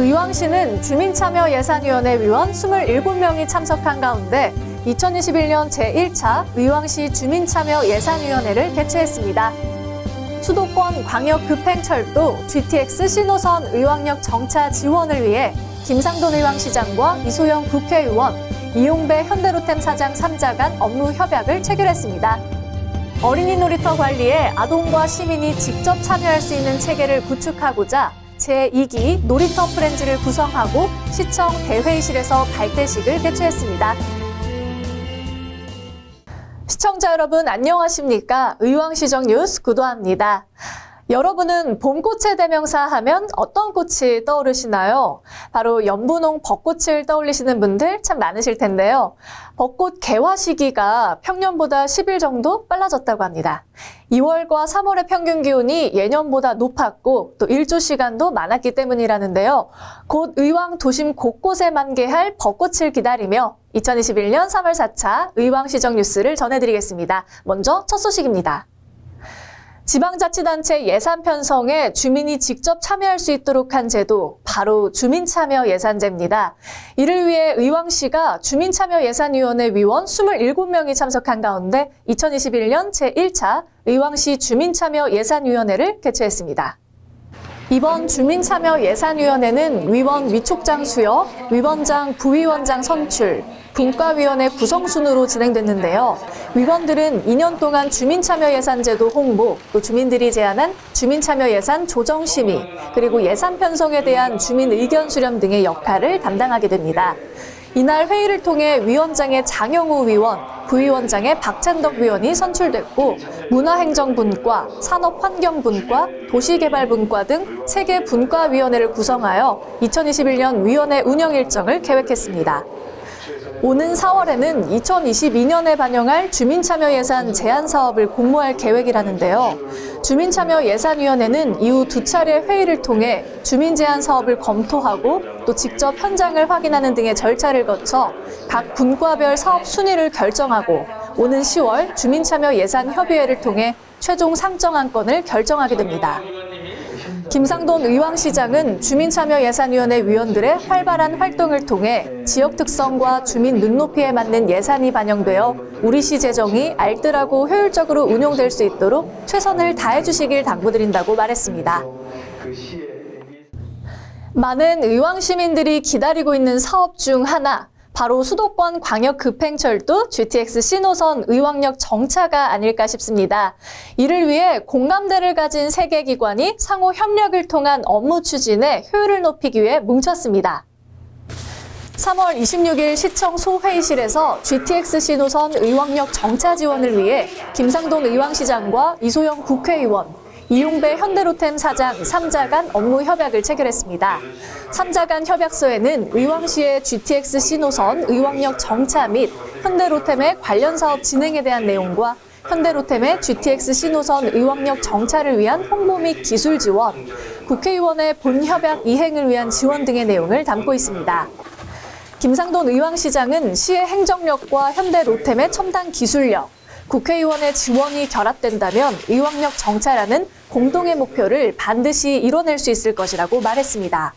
의왕시는 주민참여예산위원회 위원 27명이 참석한 가운데 2021년 제1차 의왕시 주민참여예산위원회를 개최했습니다. 수도권 광역급행철도 GTX 신호선 의왕역 정차 지원을 위해 김상돈 의왕시장과 이소영 국회의원, 이용배 현대로템 사장 3자 간 업무 협약을 체결했습니다. 어린이 놀이터 관리에 아동과 시민이 직접 참여할 수 있는 체계를 구축하고자 제2기 놀이터 프렌즈를 구성하고 시청 대회의실에서 발대식을 개최했습니다. 시청자 여러분 안녕하십니까? 의왕시정 뉴스 구도합니다. 여러분은 봄꽃의 대명사 하면 어떤 꽃이 떠오르시나요? 바로 연분홍 벚꽃을 떠올리시는 분들 참 많으실 텐데요. 벚꽃 개화 시기가 평년보다 10일 정도 빨라졌다고 합니다. 2월과 3월의 평균 기온이 예년보다 높았고 또 일조 시간도 많았기 때문이라는데요. 곧 의왕 도심 곳곳에 만개할 벚꽃을 기다리며 2021년 3월 4차 의왕시정 뉴스를 전해드리겠습니다. 먼저 첫 소식입니다. 지방자치단체 예산 편성에 주민이 직접 참여할 수 있도록 한 제도, 바로 주민참여 예산제입니다. 이를 위해 의왕시가 주민참여 예산위원회 위원 27명이 참석한 가운데 2021년 제1차 의왕시 주민참여 예산위원회를 개최했습니다. 이번 주민참여 예산위원회는 위원 위촉장 수여, 위원장, 부위원장 선출, 분과위원회 구성 순으로 진행됐는데요. 위원들은 2년 동안 주민참여예산제도 홍보, 또 주민들이 제안한 주민참여예산 조정 심의, 그리고 예산 편성에 대한 주민 의견 수렴 등의 역할을 담당하게 됩니다. 이날 회의를 통해 위원장의 장영우 위원, 부위원장의 박찬덕 위원이 선출됐고 문화행정분과, 산업환경분과, 도시개발분과 등세개 분과위원회를 구성하여 2021년 위원회 운영 일정을 계획했습니다. 오는 4월에는 2022년에 반영할 주민참여 예산 제안 사업을 공모할 계획이라는데요. 주민참여 예산위원회는 이후 두 차례 회의를 통해 주민 제안 사업을 검토하고 또 직접 현장을 확인하는 등의 절차를 거쳐 각 분과별 사업 순위를 결정하고 오는 10월 주민참여 예산 협의회를 통해 최종 상정 안건을 결정하게 됩니다. 김상돈 의왕시장은 주민참여예산위원회 위원들의 활발한 활동을 통해 지역 특성과 주민 눈높이에 맞는 예산이 반영되어 우리시 재정이 알뜰하고 효율적으로 운용될 수 있도록 최선을 다해 주시길 당부드린다고 말했습니다. 많은 의왕 시민들이 기다리고 있는 사업 중 하나, 바로 수도권 광역급행철도 GTX 신호선 의왕역 정차가 아닐까 싶습니다. 이를 위해 공감대를 가진 세개 기관이 상호 협력을 통한 업무 추진에 효율을 높이기 위해 뭉쳤습니다. 3월 26일 시청 소회의실에서 GTX 신호선 의왕역 정차 지원을 위해 김상돈 의왕시장과 이소영 국회의원, 이용배 현대로템 사장 3자 간 업무 협약을 체결했습니다. 3자 간 협약서에는 의왕시의 GTX 신호선 의왕역 정차 및 현대로템의 관련 사업 진행에 대한 내용과 현대로템의 GTX 신호선 의왕역 정차를 위한 홍보 및 기술 지원, 국회의원의 본협약 이행을 위한 지원 등의 내용을 담고 있습니다. 김상돈 의왕시장은 시의 행정력과 현대로템의 첨단 기술력, 국회의원의 지원이 결합된다면 의왕역 정차라는 공동의 목표를 반드시 이뤄낼 수 있을 것이라고 말했습니다.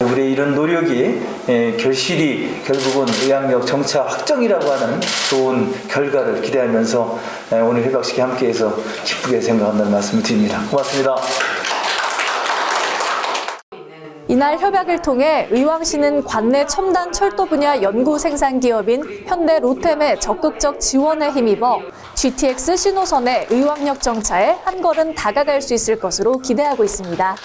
우리의 이런 노력이 에, 결실이 결국은 의학력 정차 확정이라고 하는 좋은 결과를 기대하면서 에, 오늘 회박식에 함께해서 기쁘게 생각한다는 말씀을 드립니다. 고맙습니다. 이날 협약을 통해 의왕시는 관내 첨단 철도 분야 연구 생산 기업인 현대 로템의 적극적 지원에 힘입어 GTX 신호선의 의왕역 정차에 한 걸음 다가갈 수 있을 것으로 기대하고 있습니다.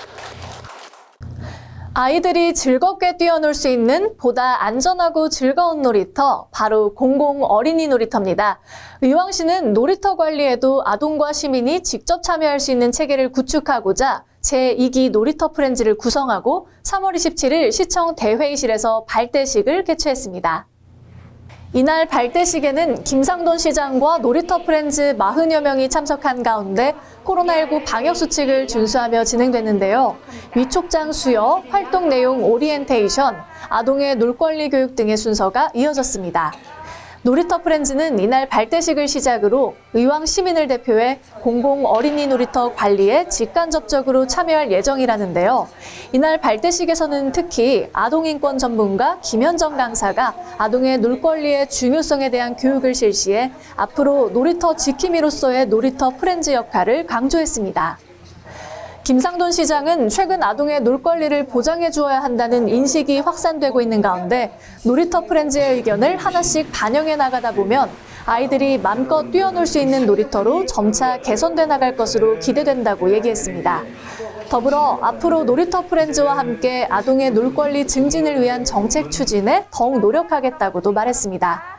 아이들이 즐겁게 뛰어놀 수 있는 보다 안전하고 즐거운 놀이터, 바로 공공 어린이 놀이터입니다. 의왕시는 놀이터 관리에도 아동과 시민이 직접 참여할 수 있는 체계를 구축하고자 제2기 놀이터 프렌즈를 구성하고 3월 27일 시청 대회의실에서 발대식을 개최했습니다. 이날 발대식에는 김상돈 시장과 놀이터 프렌즈 40여 명이 참석한 가운데 코로나19 방역수칙을 준수하며 진행됐는데요. 위촉장 수여, 활동 내용 오리엔테이션, 아동의 놀권리 교육 등의 순서가 이어졌습니다. 놀이터 프렌즈는 이날 발대식을 시작으로 의왕 시민을 대표해 공공 어린이 놀이터 관리에 직간접적으로 참여할 예정이라는데요. 이날 발대식에서는 특히 아동인권 전문가 김현정 강사가 아동의 놀 권리의 중요성에 대한 교육을 실시해 앞으로 놀이터 지킴이로서의 놀이터 프렌즈 역할을 강조했습니다. 김상돈 시장은 최근 아동의 놀 권리를 보장해 주어야 한다는 인식이 확산되고 있는 가운데 놀이터 프렌즈의 의견을 하나씩 반영해 나가다 보면 아이들이 맘껏 뛰어놀 수 있는 놀이터로 점차 개선돼 나갈 것으로 기대된다고 얘기했습니다. 더불어 앞으로 놀이터 프렌즈와 함께 아동의 놀 권리 증진을 위한 정책 추진에 더욱 노력하겠다고도 말했습니다.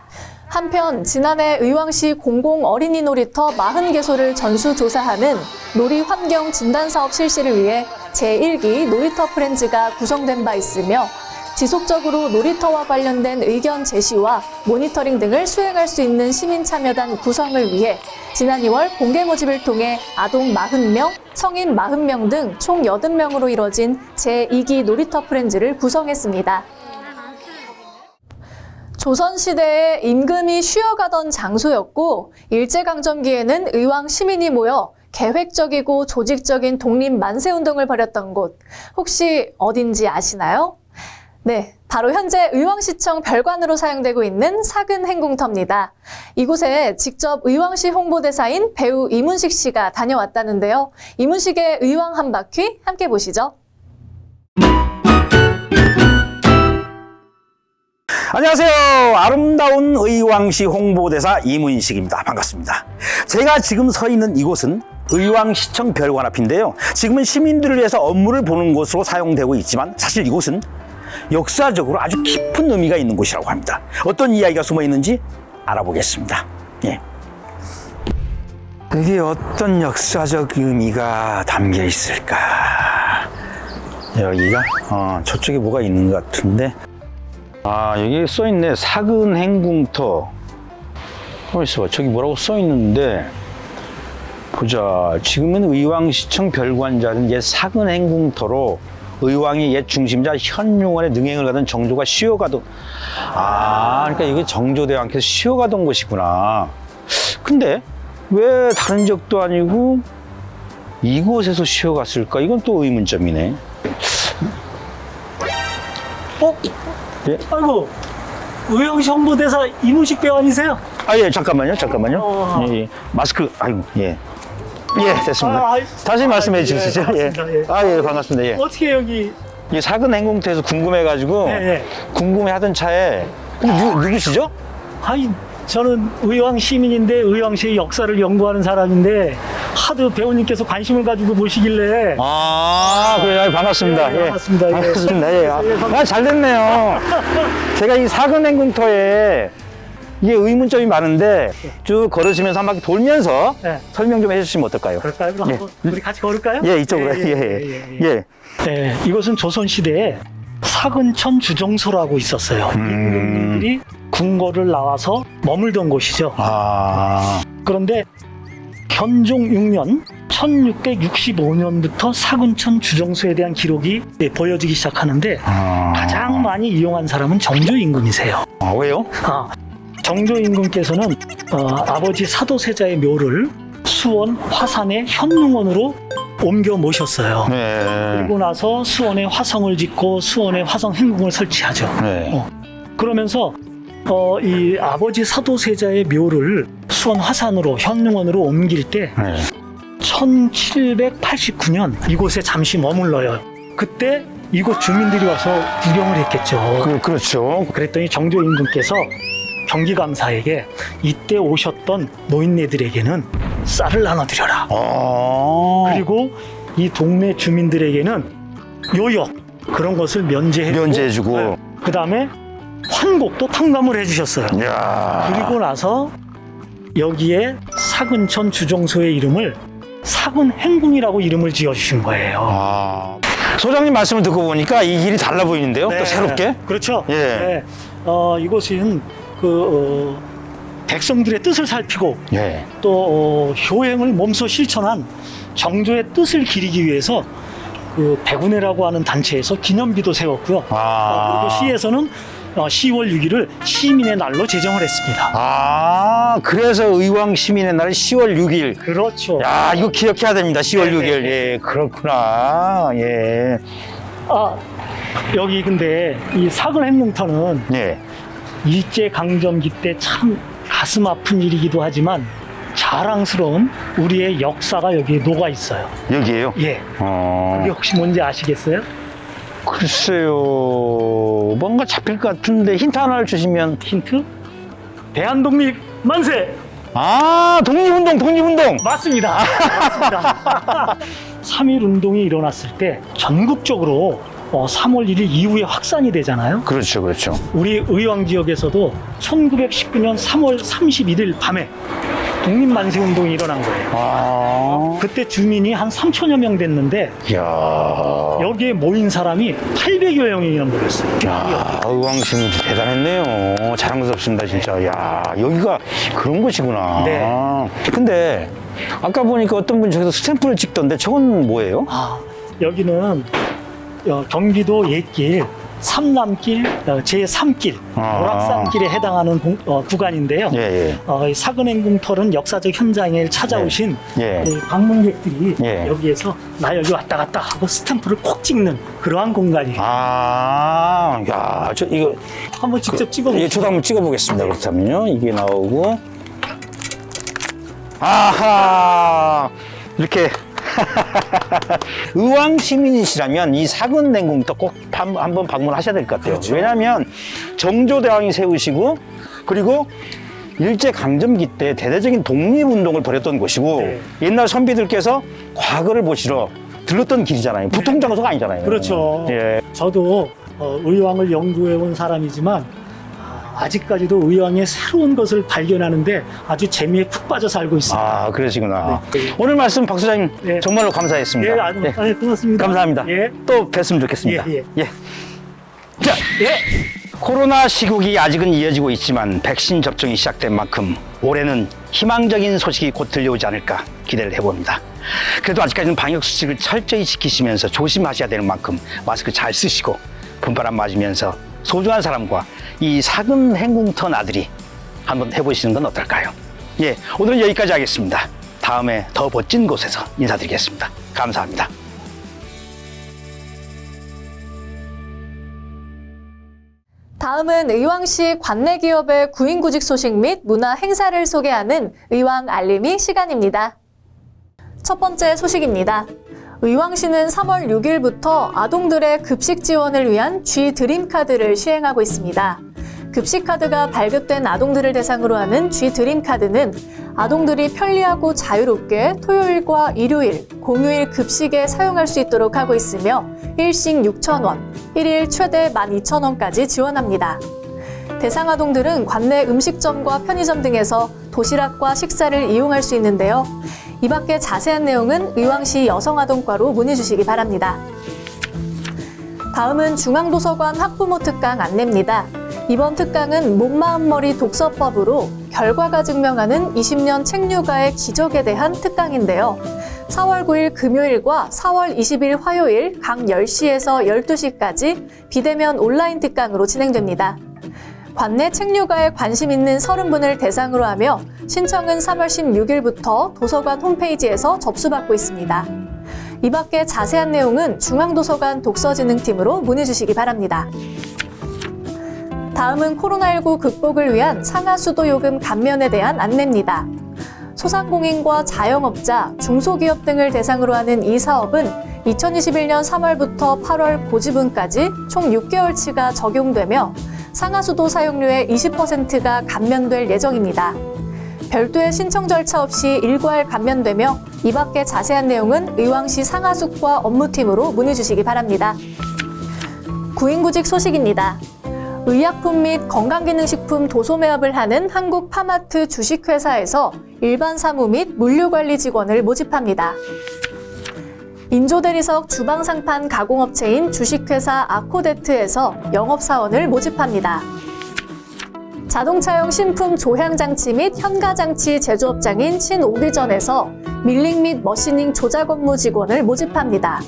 한편 지난해 의왕시 공공 어린이 놀이터 40개소를 전수조사하는 놀이 환경 진단 사업 실시를 위해 제1기 놀이터 프렌즈가 구성된 바 있으며 지속적으로 놀이터와 관련된 의견 제시와 모니터링 등을 수행할 수 있는 시민 참여단 구성을 위해 지난 2월 공개 모집을 통해 아동 40명, 성인 40명 등 총 80명으로 이뤄진 제2기 놀이터 프렌즈를 구성했습니다. 조선시대에 임금이 쉬어가던 장소였고 일제강점기에는 의왕 시민이 모여 계획적이고 조직적인 독립 만세운동을 벌였던 곳 혹시 어딘지 아시나요? 네, 바로 현재 의왕시청 별관으로 사용되고 있는 사근 행궁터입니다. 이곳에 직접 의왕시 홍보대사인 배우 이문식 씨가 다녀왔다는데요. 이문식의 의왕 한 바퀴 함께 보시죠. 안녕하세요. 아름다운 의왕시 홍보대사 이문식입니다. 반갑습니다. 제가 지금 서 있는 이곳은 의왕시청 별관 앞인데요. 지금은 시민들을 위해서 업무를 보는 곳으로 사용되고 있지만 사실 이곳은 역사적으로 아주 깊은 의미가 있는 곳이라고 합니다. 어떤 이야기가 숨어 있는지 알아보겠습니다. 예. 그게 어떤 역사적 의미가 담겨 있을까? 여기가 어, 저쪽에 뭐가 있는 것 같은데 아 여기 써있네. 사근 행궁터. 어디서 저기 뭐라고 써있는데. 보자. 지금은 의왕시청 별관자는 옛 사근 행궁터로 의왕의 옛 중심자 현용원의 능행을 가던 정조가 쉬어가던 아 그러니까 이게 정조대왕께서 쉬어가던 곳이구나. 근데 왜 다른 적도 아니고 이곳에서 쉬어갔을까? 이건 또 의문점이네. 어? 예? 아이고 의왕시 홍보대사 이문식 배우 아니세요? 아, 예, 잠깐만요, 잠깐만요. 어. 예, 예. 마스크, 아이고, 예. 예, 됐습니다. 아, 아, 다시 아, 말씀해 예, 주시죠. 예. 반갑습니다. 예. 아, 예, 반갑습니다. 예. 어떻게 여기 이 사근 행궁터에서 궁금해가지고, 예, 예. 궁금해 하던 차에, 누, 누구시죠? 아니 저는 의왕 시민인데 의왕시의 역사를 연구하는 사람인데 하도 배우님께서 관심을 가지고 보시길래 아, 그래, 요 반갑습니다. 예, 반갑습니다. 예. 반갑습니다. 예. 아, 예. 아, 잘 됐네요. 제가 이 사근 행궁터에 이게 의문점이 많은데 쭉 걸으시면서 한 바퀴 돌면서 예. 설명 좀 해주시면 어떨까요? 그럴까요? 그럼 예. 우리 같이 걸을까요? 예, 이쪽으로. 예, 예, 예. 예, 예. 예, 이것은 조선시대에 사근천 주정소라고 있었어요. 음. 임금님들이 궁궐을 나와서 머물던 곳이죠. 아. 그런데 현종 6년 1665년부터 사근천 주정소에 대한 기록이 네, 보여지기 시작하는데 아. 가장 많이 이용한 사람은 정조 임금이세요. 아, 왜요? 아, 정조 임금께서는 어, 아버지 사도세자의 묘를 수원 화산의 현릉원으로 옮겨 모셨어요. 네. 그리고 나서 수원에 화성을 짓고 수원에 화성 행궁을 설치하죠. 네. 어, 그러면서 어, 이 아버지 사도세자의 묘를 수원 화산으로 현릉원으로 옮길 때 네. 1789년 이곳에 잠시 머물러요. 그때 이곳 주민들이 와서 구경을 했겠죠. 그, 그렇죠. 그랬더니 정조 임금께서 경기감사에게 이때 오셨던 노인네들에게는 쌀을 나눠드려라. 어. 그리고 이 동네 주민들에게는 요역 그런 것을 면제해주고 면제해주고. 그 다음에 환곡도 탕감을 해주셨어요. 이야. 그리고 나서 여기에 사근천 주정소의 이름을 사근행궁이라고 이름을 지어주신 거예요. 아. 소장님 말씀을 듣고 보니까 이 길이 달라 보이는데요? 또 새롭게? 그렇죠. 예. 네. 어, 이곳은 그 어, 백성들의 뜻을 살피고 예. 또 어, 효행을 몸소 실천한 정조의 뜻을 기리기 위해서 그 백운회라고 하는 단체에서 기념비도 세웠고요. 아. 어, 그리고 시에서는 어, 10월 6일을 시민의 날로 제정을 했습니다. 아, 그래서 의왕 시민의 날 10월 6일. 그렇죠. 야, 이거 기억해야 됩니다. 10월 네, 6일. 예, 그렇구나. 예. 아, 여기 근데 이 사근 행궁터는 예. 일제 강점기 때 참 가슴 아픈 일이기도 하지만 자랑스러운 우리의 역사가 여기에 녹아 있어요. 여기에요? 예. 어. 그게 혹시 뭔지 아시겠어요? 글쎄요. 뭔가 잡힐 것 같은데 힌트 하나를 주시면. 힌트? 대한독립 만세! 아, 독립운동, 독립운동! 맞습니다. 맞습니다. 3.1 운동이 일어났을 때 전국적으로 어, 3월 1일 이후에 확산이 되잖아요. 그렇죠, 그렇죠. 우리 의왕 지역에서도 1919년 3월 31일 밤에 독립만세 운동이 일어난 거예요. 아. 그때 주민이 한 3천여 명 됐는데 야 여기에 모인 사람이 800여 명이나 모였어요. 야, 의왕시민 대단했네요. 자랑스럽습니다, 진짜. 야, 여기가 그런 곳이구나. 네. 근데 아까 보니까 어떤 분이 저기서 스탬프를 찍던데 저건 뭐예요? 아, 여기는 어, 경기도 옛길 삼남길 어, 제3길 아. 오락산길에 해당하는 공- 어, 구간인데요. 예, 예. 어, 이 사근행궁터는 역사적 현장에 찾아오신 예. 이 방문객들이 예. 여기에서 나 여기 왔다 갔다 하고 스탬프를 콕 찍는 그러한 공간이에요. 아, 야, 저 이거 한번 직접 찍어보세요. 예, 저도 한번 찍어보겠습니다. 그렇다면요, 이게 나오고, 아하, 이렇게 의왕 시민이시라면 이 사근 냉궁도 꼭 한- 한번 방문하셔야 될 것 같아요. 그렇죠. 왜냐하면 정조대왕이 세우시고 그리고 일제 강점기 때 대대적인 독립운동을 벌였던 곳이고 네. 옛날 선비들께서 과거를 보시러 들렀던 길이잖아요. 보통 장소가 아니잖아요. 그렇죠. 예. 저도 어, 의왕을 연구해 온 사람이지만 아, 아직까지도 의왕의 새로운 것을 발견하는데 아주 재미에 푹 빠져 살고 있습니다. 아, 그러시구나. 네. 오늘 말씀 박 소장님 네. 정말로 감사했습니다. 예, 아주 예, 아, 고맙습니다. 감사합니다. 예. 또 뵀으면 좋겠습니다. 예, 예. 자, 코로나 시국이 아직은 이어지고 있지만 백신 접종이 시작된 만큼 올해는 희망적인 소식이 곧 들려오지 않을까 기대를 해봅니다. 그래도 아직까지는 방역 수칙을 철저히 지키시면서 조심하셔야 되는 만큼 마스크 잘 쓰시고 분바람 맞으면서 소중한 사람과 이 사근 행궁터 나들이 한번 해보시는 건 어떨까요? 예, 오늘은 여기까지 하겠습니다. 다음에 더 멋진 곳에서 인사드리겠습니다. 감사합니다. 다음은 의왕시 관내 기업의 구인구직 소식 및 문화 행사를 소개하는 의왕 알림이 시간입니다. 첫 번째 소식입니다. 의왕시는 3월 6일부터 아동들의 급식 지원을 위한 G 드림카드를 시행하고 있습니다. 급식카드가 발급된 아동들을 대상으로 하는 G 드림카드는 아동들이 편리하고 자유롭게 토요일과 일요일, 공휴일 급식에 사용할 수 있도록 하고 있으며 일식 6,000원, 일일 최대 12,000원까지 지원합니다. 대상 아동들은 관내 음식점과 편의점 등에서 도시락과 식사를 이용할 수 있는데요. 이 밖에 자세한 내용은 의왕시 여성아동과로 문의 주시기 바랍니다. 다음은 중앙도서관 학부모 특강 안내입니다. 이번 특강은 몸마음머리 독서법으로 결과가 증명하는 20년 책류가의 기적에 대한 특강인데요. 4월 9일 금요일과 4월 20일 화요일 각 10시에서 12시까지 비대면 온라인 특강으로 진행됩니다. 관내 책류가에 관심 있는 30분을 대상으로 하며 신청은 3월 16일부터 도서관 홈페이지에서 접수받고 있습니다. 이 밖에 자세한 내용은 중앙도서관 독서진흥팀으로 문의 주시기 바랍니다. 다음은 코로나19 극복을 위한 상하수도요금 감면에 대한 안내입니다. 소상공인과 자영업자, 중소기업 등을 대상으로 하는 이 사업은 2021년 3월부터 8월 고지분까지 총 6개월치가 적용되며 상하수도 사용료의 20%가 감면될 예정입니다. 별도의 신청 절차 없이 일괄 감면되며 이 밖에 자세한 내용은 의왕시 상하숙과 업무팀으로 문의 주시기 바랍니다. 구인구직 소식입니다. 의약품 및 건강기능식품 도소매업을 하는 한국파마트 주식회사에서 일반 사무 및 물류관리 직원을 모집합니다. 인조대리석 주방상판 가공업체인 주식회사 아코데트에서 영업사원을 모집합니다. 자동차용 신품 조향장치 및 현가장치 제조업장인 신오비전에서 밀링 및 머시닝 조작 업무 직원을 모집합니다.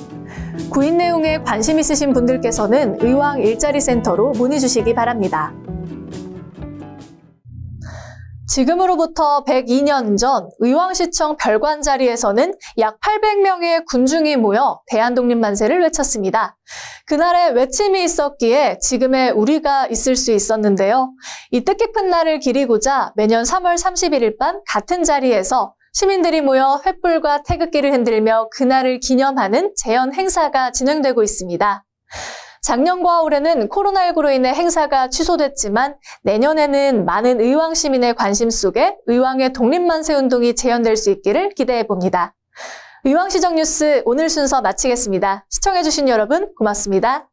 구인 내용에 관심 있으신 분들께서는 의왕 일자리 센터로 문의 주시기 바랍니다. 지금으로부터 102년 전 의왕시청 별관 자리에서는 약 800명의 군중이 모여 대한독립만세를 외쳤습니다. 그날의 외침이 있었기에 지금의 우리가 있을 수 있었는데요. 이 뜻깊은 날을 기리고자 매년 3월 31일 밤 같은 자리에서 시민들이 모여 횃불과 태극기를 흔들며 그날을 기념하는 재현 행사가 진행되고 있습니다. 작년과 올해는 코로나19로 인해 행사가 취소됐지만 내년에는 많은 의왕 시민의 관심 속에 의왕의 독립만세 운동이 재현될 수 있기를 기대해 봅니다. 의왕시정 뉴스 오늘 순서 마치겠습니다. 시청해주신 여러분 고맙습니다.